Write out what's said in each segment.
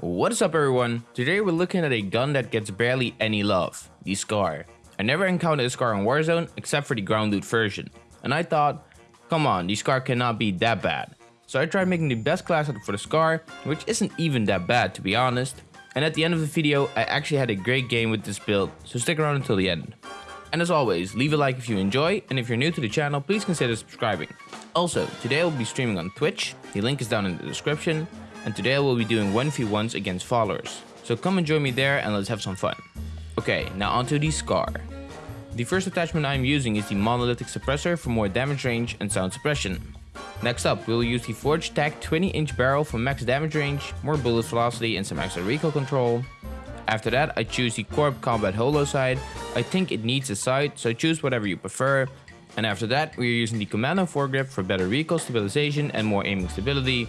What is up everyone? Today we're looking at a gun that gets barely any love, the Scar. I never encountered a Scar in Warzone except for the ground loot version. And I thought, come on, the Scar cannot be that bad. So I tried making the best class setup for the Scar, which isn't even that bad to be honest. And at the end of the video, I actually had a great game with this build, so stick around until the end. And as always, leave a like if you enjoy, and if you're new to the channel, please consider subscribing. Also, today I will be streaming on Twitch, the link is down in the description, and today I will be doing 1v1s against followers. So come and join me there and let's have some fun. Okay, now onto the Scar. The first attachment I am using is the monolithic suppressor for more damage range and sound suppression. Next up, we will use the Forge Tac 20 inch barrel for max damage range, more bullet velocity and some extra recoil control. After that, I choose the Corp Combat Holo sight. I think it needs a sight, so choose whatever you prefer. And after that, we are using the Commando foregrip for better recoil stabilization and more aiming stability.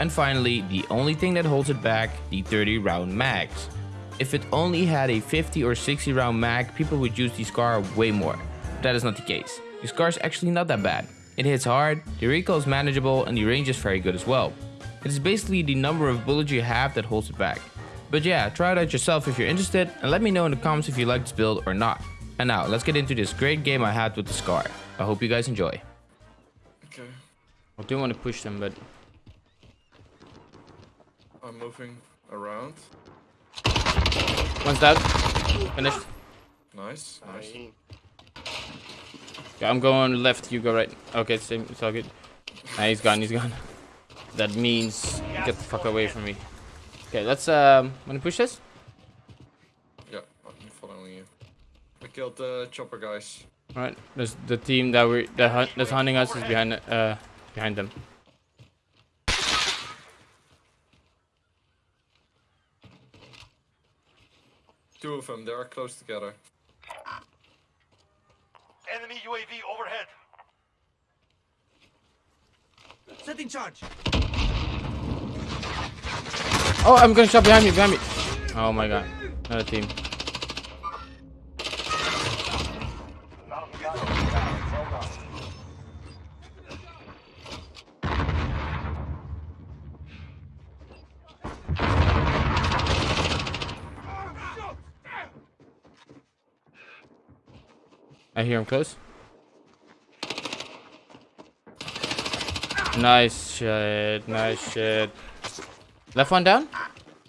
And finally, the only thing that holds it back, the 30 round mags. If it only had a 50 or 60 round mag, people would use the Scar way more. But that is not the case. The Scar is actually not that bad. It hits hard, the recoil is manageable and the range is very good as well. It is basically the number of bullets you have that holds it back. But yeah, try it out yourself if you're interested and let me know in the comments if you like this build or not. And now, let's get into this great game I had with the Scar. I hope you guys enjoy. Okay, I do want to push them, but I'm moving around. one's down. Finished. Nice, nice. Yeah, I'm going left, you go right. Okay, same, it's all good. Nah, he's gone, he's gone. That means get the fuck away from me. Okay, let's um wanna push this? Yeah, I'm following you. I killed the chopper guys. Alright, there's the team that we that hunt, that's hunting us is behind uh behind them. Two of them, they are close together. Enemy UAV overhead. Setting charge. Oh I'm gonna shot behind me, behind me. Oh my god. Another team. I hear him close. Nice shit, nice shit. Left one down?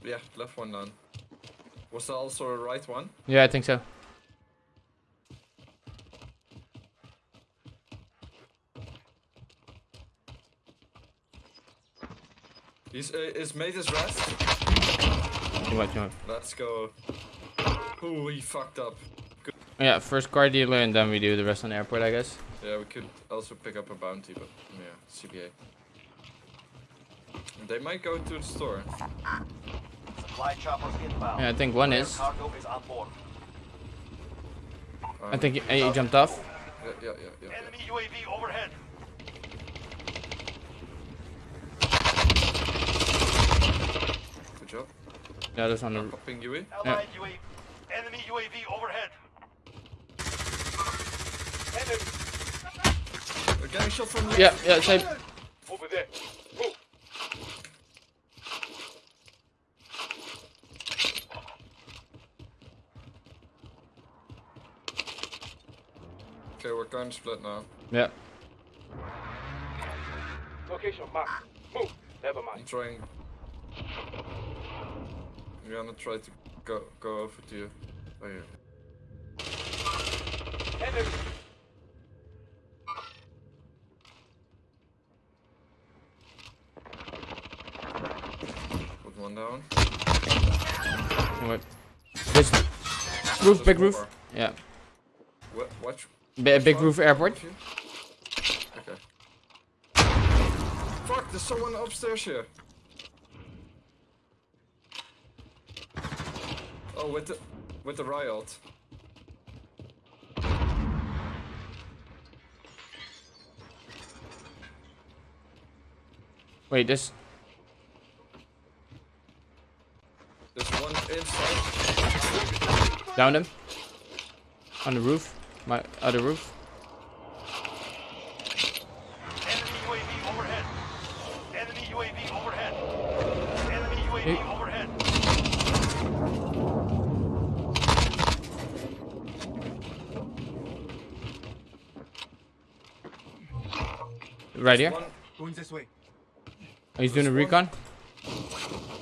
Yeah, left one down. Was there also a right one? Yeah, I think so. He's uh, his mate is rest. You might, you might. Let's go. Ooh, he fucked up. Yeah, first car dealer and then we do the rest on the airport, I guess. Yeah, we could also pick up a bounty, but yeah, CBA. They might go to the store. Supply choppers inbound. Yeah, I think one is. Cargo is on board. Um, I think he, he jumped off. Yeah, yeah, yeah, yeah. yeah. Enemy UAV overhead. Good job. Yeah, that's on the. Popping UE. Allied UAV. Enemy UAV overhead. Enemy shot from the Yeah, yeah, same. over there. Move. Okay, we're going to split now. Yeah. Location marked. Move. Never mind. I'm trying. I'm gonna try to go go over to you. Oh yeah. Enemy. One down. Wait. This roof, big roof. Over. Yeah. Wa- Watch. B big roof airport. Okay. Fuck! There's someone upstairs here. Oh, with the with the riot. Wait, this. One inside. Him. On the roof. My other roof. Enemy UAV overhead. Enemy UAV overhead. Enemy UAV hey. overhead. Right here. Going this way. Oh, he's doing a recon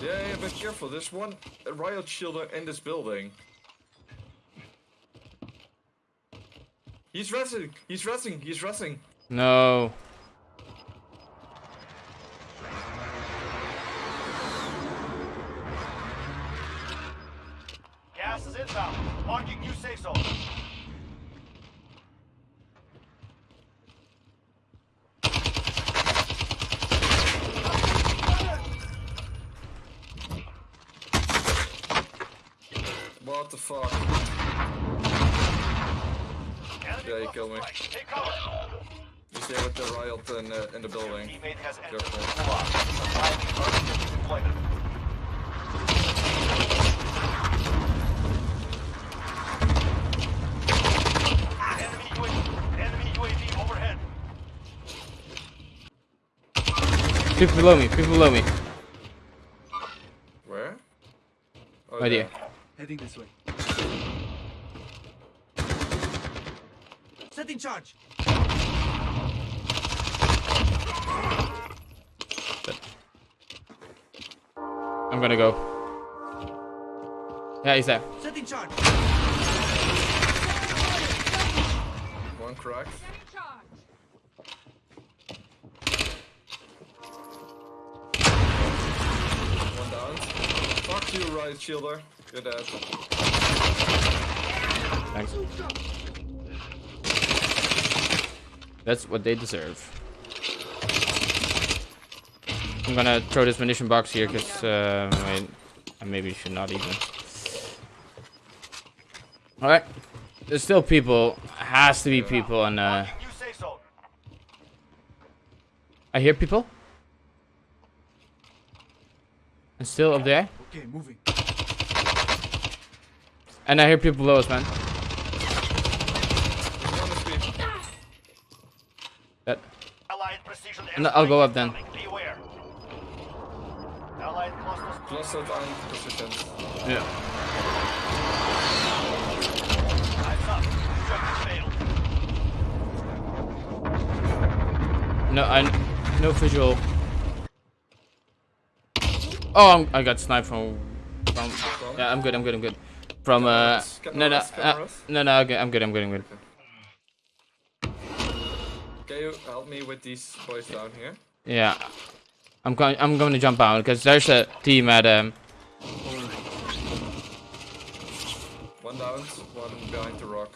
yeah, yeah, but careful. There's one riot shielder in this building. He's resting. He's resting. He's resting. No. Gas is inbound. Marking new safe zone. The fuck? Yeah, he killed me. strike. Take. He's there with the riot in, uh, in the building. Teammate has entered Careful. the gulag. Supplying emergency deployment. Enemy UAV. Enemy UAV overhead. People below me. People below me. Where? Oh, Right there. here. Heading this way. Setting charge. I'm gonna go. Yeah, he's there. Setting charge. One crack. One down. Fuck you, riot shielder. You're dead. Thanks. That's what they deserve. I'm gonna throw this munition box here because uh, wait, I maybe should not even. All right, there's still people. Has to be people, and uh, Marking new safe zone. I hear people. And still up there, Okay, moving. and I hear people below us, man. One is B. That Allied precision No, I'll go up then. incoming. Be aware. Allied clusters Clustered positions. yeah. Eyes up. Objective failed. No, I no visual. Oh, I'm, I got sniped from. From. Yeah, I'm good. I'm good. I'm good. From uh. No, no, uh, no, no. Okay, I'm good. I'm good. I'm good. Can you help me with these boys down here? Yeah. I'm going. I'm going to jump out because there's a team at um. One down, one behind the rock.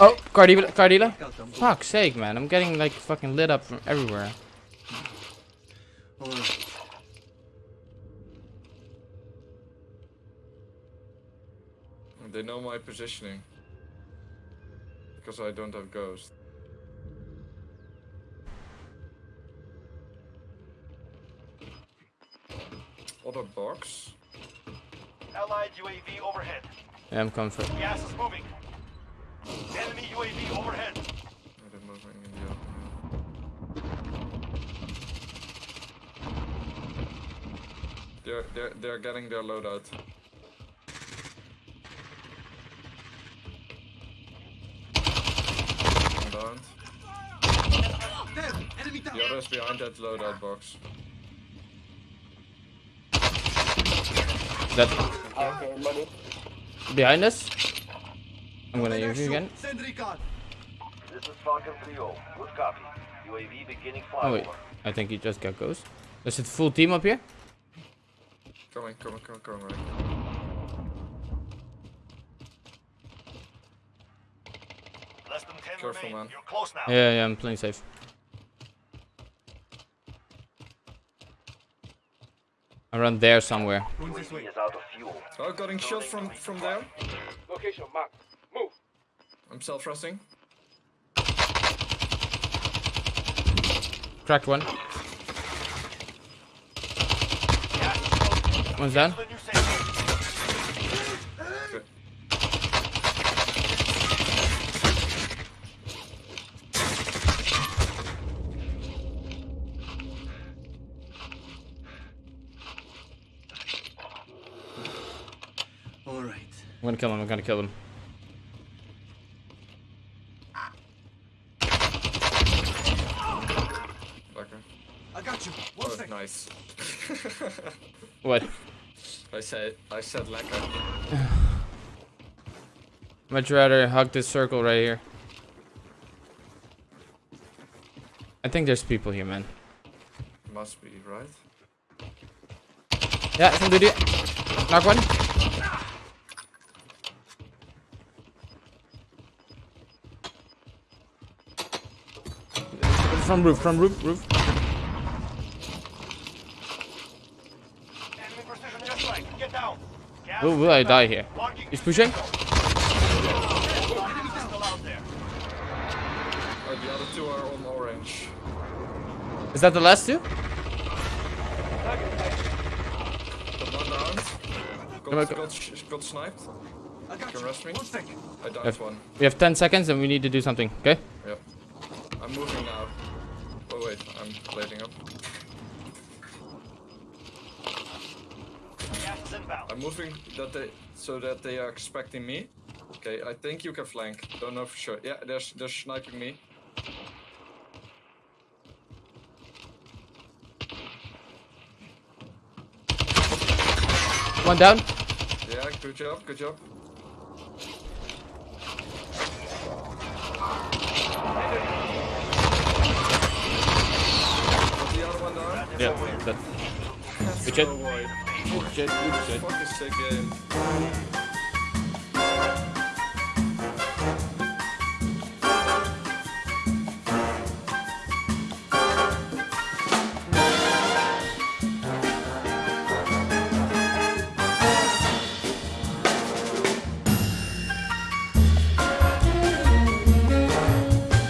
Oh, Cardila. Cardila. Fuck's sake, man! I'm getting like fucking lit up from everywhere. They know my positioning. Because I don't have ghosts. Other box? Allied UAV overhead. Yeah, I'm coming for. Gas is moving. Enemy UAV overhead. They're moving in the open. They're, they're, they're getting their loadout. One down. There! Enemy down! The other is behind that loadout box. That. Behind us. I'm gonna use you again. Send recon. This is Falcon 3-0. Good copy. UAV beginning Oh wait. I think he just got ghost. There's a full team up here. Coming, coming, coming, coming, right. Careful, man. You're close now. Yeah, yeah, I'm playing safe. Around there somewhere. Going this is out of fuel. Oh, getting shot from, from there. Location marked. Move. I'm self-resting. Cracked one. Gas is closing. One's down. I'm gonna kill him. I'm gonna kill him. Fucker. I got you. Oh, nice. what? I said. I said lecker. Much rather hug this circle right here. I think there's people here, man. Must be, right? Yeah, some dude. Knock one. From roof, from roof, roof. Enemy precision airstrike. Get down. Gas Will, will I die here? Marking He's pushing. still out there. The other two are on orange. Is that the last two? Got one down. Come on, Got, got, sniped. I got Can you. rush me? One sec. I died Yes. one. We have 10 seconds and we need to do something, okay? Yep. I'm moving now. Wait, I'm plating up. Gas inbound. I'm moving that they so that they are expecting me. Okay, I think you can flank. Don't know for sure. Yeah, they're they're sniping me. One down. Yeah, good job, good job the other one down. Yeah. That. That's Good shit. no way. Good shit, good shit. Fucking sick game.